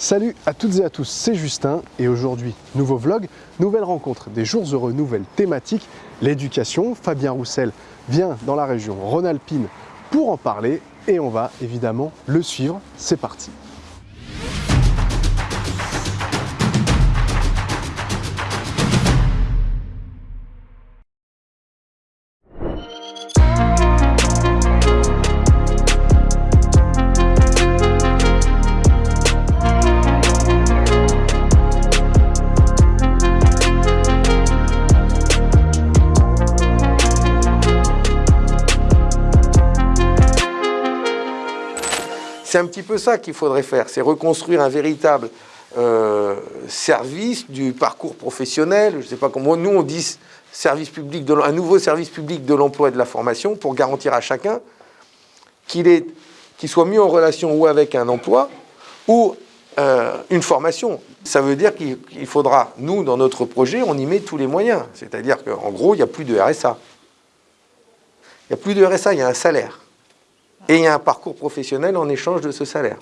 Salut à toutes et à tous, c'est Justin et aujourd'hui, nouveau vlog, nouvelle rencontre, des jours heureux, nouvelle thématique, l'éducation. Fabien Roussel vient dans la région Rhône-Alpine pour en parler et on va évidemment le suivre. C'est parti C'est un petit peu ça qu'il faudrait faire, c'est reconstruire un véritable euh, service du parcours professionnel, je ne sais pas comment, nous on dit service public un nouveau service public de l'emploi et de la formation pour garantir à chacun qu'il soit mis en relation ou avec un emploi ou euh, une formation. Ça veut dire qu'il faudra, nous, dans notre projet, on y met tous les moyens. C'est-à-dire qu'en gros, il n'y a plus de RSA. Il n'y a plus de RSA, il y a un salaire. Et il y a un parcours professionnel en échange de ce salaire.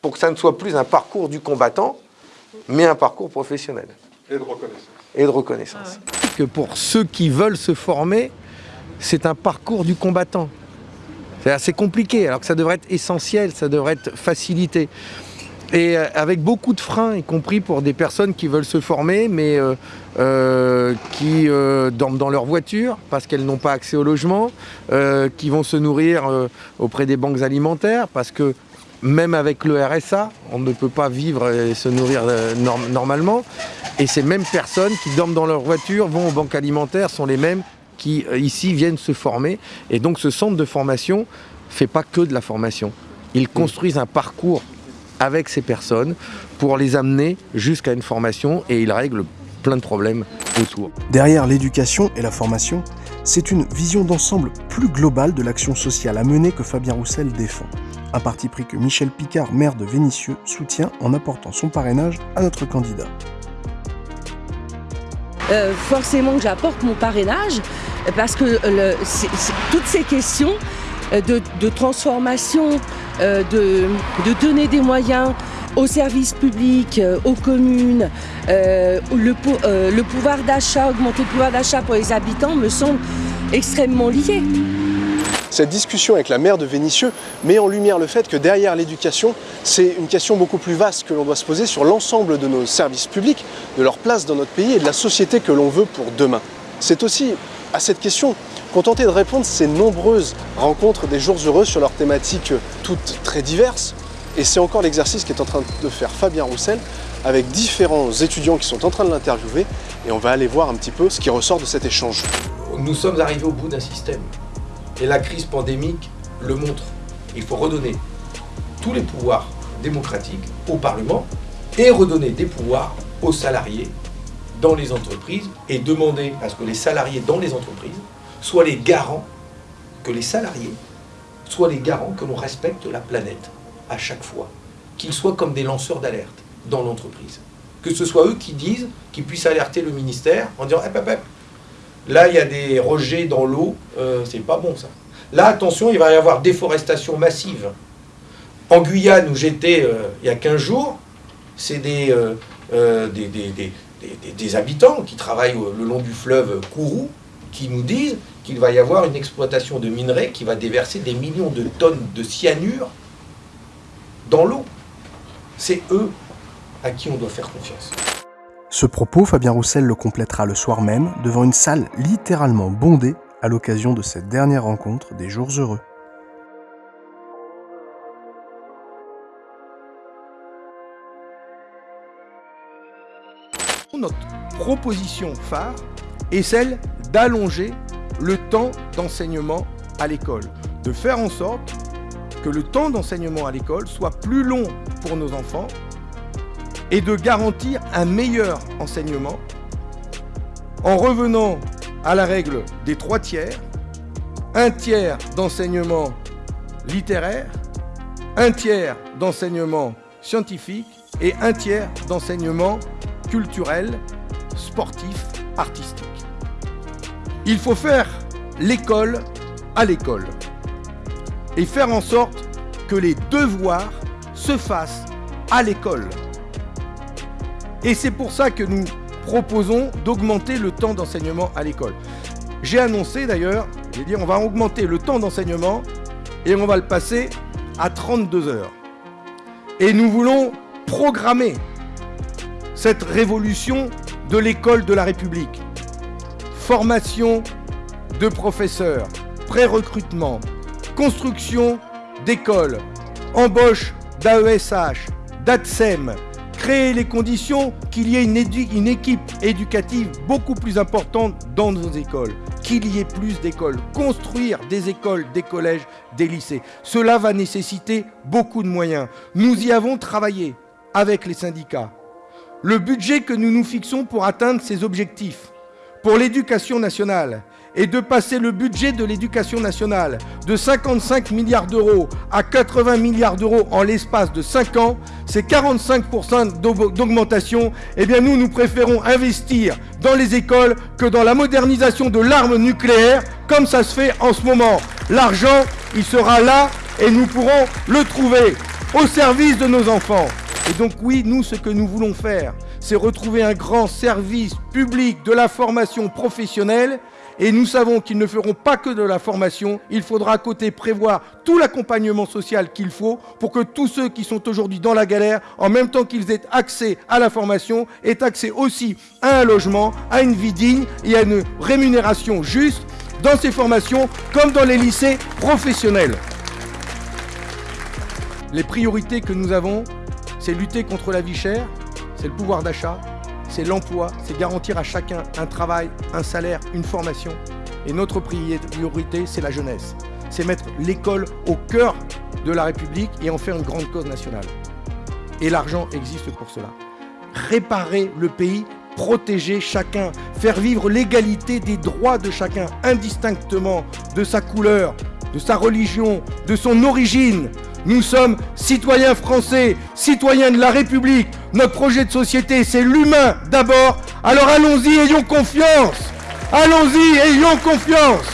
Pour que ça ne soit plus un parcours du combattant, mais un parcours professionnel. Et de reconnaissance. Et de reconnaissance. Que pour ceux qui veulent se former, c'est un parcours du combattant. C'est assez compliqué, alors que ça devrait être essentiel, ça devrait être facilité et euh, avec beaucoup de freins, y compris pour des personnes qui veulent se former, mais euh, euh, qui dorment dans leur voiture parce qu'elles n'ont pas accès au logement, qui vont se nourrir auprès des banques alimentaires parce que même avec le RSA, on ne peut pas vivre et se nourrir normalement. Et ces mêmes personnes qui dorment dans leur voiture, vont aux banques alimentaires, sont les mêmes qui ici viennent se former. Et donc ce centre de formation fait pas que de la formation. Ils construisent un parcours avec ces personnes pour les amener jusqu'à une formation et il règle plein de problèmes autour. Derrière l'éducation et la formation, c'est une vision d'ensemble plus globale de l'action sociale à mener que Fabien Roussel défend. Un parti pris que Michel Picard, maire de Vénissieux, soutient en apportant son parrainage à notre candidat. Euh, forcément que j'apporte mon parrainage parce que toutes ces questions euh, de transformation euh, de, donner des moyens aux services publics, euh, aux communes, euh, le, pouvoir d'achat, augmenter le pouvoir d'achat pour les habitants me semble extrêmement lié. Cette discussion avec la maire de Vénissieux met en lumière le fait que derrière l'éducation, c'est une question beaucoup plus vaste que l'on doit se poser sur l'ensemble de nos services publics, de leur place dans notre pays et de la société que l'on veut pour demain. C'est aussi à cette question qu'ont tenté de répondre ces nombreuses rencontres des jours heureux sur leurs thématiques toutes très diverses. Et c'est encore l'exercice qu'est en train de faire Fabien Roussel avec différents étudiants qui sont en train de l'interviewer et on va aller voir un petit peu ce qui ressort de cet échange. Nous sommes arrivés au bout d'un système et la crise pandémique le montre. Il faut redonner tous les pouvoirs démocratiques au Parlement et redonner des pouvoirs aux salariés dans les entreprises et demander à ce que les salariés dans les entreprises soient les garants, que les salariés soient les garants que l'on respecte la planète à chaque fois, qu'ils soient comme des lanceurs d'alerte dans l'entreprise. Que ce soit eux qui disent, qui puissent alerter le ministère en disant hey, là il y a des rejets dans l'eau, euh, c'est pas bon ça. Là attention, il va y avoir déforestation massive. En Guyane où j'étais euh, il y a 15 jours, c'est des, euh, des, des, habitants qui travaillent le long du fleuve Kourou qui nous disent qu'il va y avoir une exploitation de minerais qui va déverser des millions de tonnes de cyanure dans l'eau. C'est eux à qui on doit faire confiance. Ce propos, Fabien Roussel le complétera le soir même devant une salle littéralement bondée à l'occasion de cette dernière rencontre des jours heureux. Notre proposition phare est celle d'allonger le temps d'enseignement à l'école, de faire en sorte que le temps d'enseignement à l'école soit plus long pour nos enfants et de garantir un meilleur enseignement en revenant à la règle des trois tiers, un tiers d'enseignement littéraire, un tiers d'enseignement scientifique et un tiers d'enseignement culturel, sportif, artistique. Il faut faire l'école à l'école et faire en sorte que les devoirs se fassent à l'école. Et c'est pour ça que nous proposons d'augmenter le temps d'enseignement à l'école. J'ai annoncé d'ailleurs, j'ai dit on va augmenter le temps d'enseignement et on va le passer à 32 heures. Et nous voulons programmer cette révolution de l'école de la République. Formation de professeurs, pré-recrutement, construction d'écoles, embauche d'AESH, d'ATSEM, créer les conditions qu'il y ait une, une, équipe éducative beaucoup plus importante dans nos écoles, qu'il y ait plus d'écoles, construire des écoles, des collèges, des lycées. Cela va nécessiter beaucoup de moyens. Nous y avons travaillé avec les syndicats. Le budget que nous nous fixons pour atteindre ces objectifs, pour l'éducation nationale, et de passer le budget de l'éducation nationale de 55 milliards d'euros à 80 milliards d'euros en l'espace de 5 ans, c'est 45% d'augmentation, eh bien nous, nous préférons investir dans les écoles que dans la modernisation de l'arme nucléaire, comme ça se fait en ce moment. L'argent, il sera là et nous pourrons le trouver au service de nos enfants. Et donc oui, nous, ce que nous voulons faire, c'est retrouver un grand service public de la formation professionnelle et nous savons qu'ils ne feront pas que de la formation, il faudra à côté prévoir tout l'accompagnement social qu'il faut pour que tous ceux qui sont aujourd'hui dans la galère, en même temps qu'ils aient accès à la formation, aient accès aussi à un logement, à une vie digne et à une rémunération juste dans ces formations comme dans les lycées professionnels. Les priorités que nous avons, c'est lutter contre la vie chère, c'est le pouvoir d'achat, c'est l'emploi, c'est garantir à chacun un travail, un salaire, une formation. Et notre priorité, c'est la jeunesse. C'est mettre l'école au cœur de la République et en faire une grande cause nationale. Et l'argent existe pour cela. Réparer le pays, protéger chacun, faire vivre l'égalité des droits de chacun, indistinctement de sa couleur, de sa religion, de son origine, nous sommes citoyens français, citoyens de la République. Notre projet de société, c'est l'humain d'abord. Alors allons-y, ayons confiance. Allons-y, ayons confiance.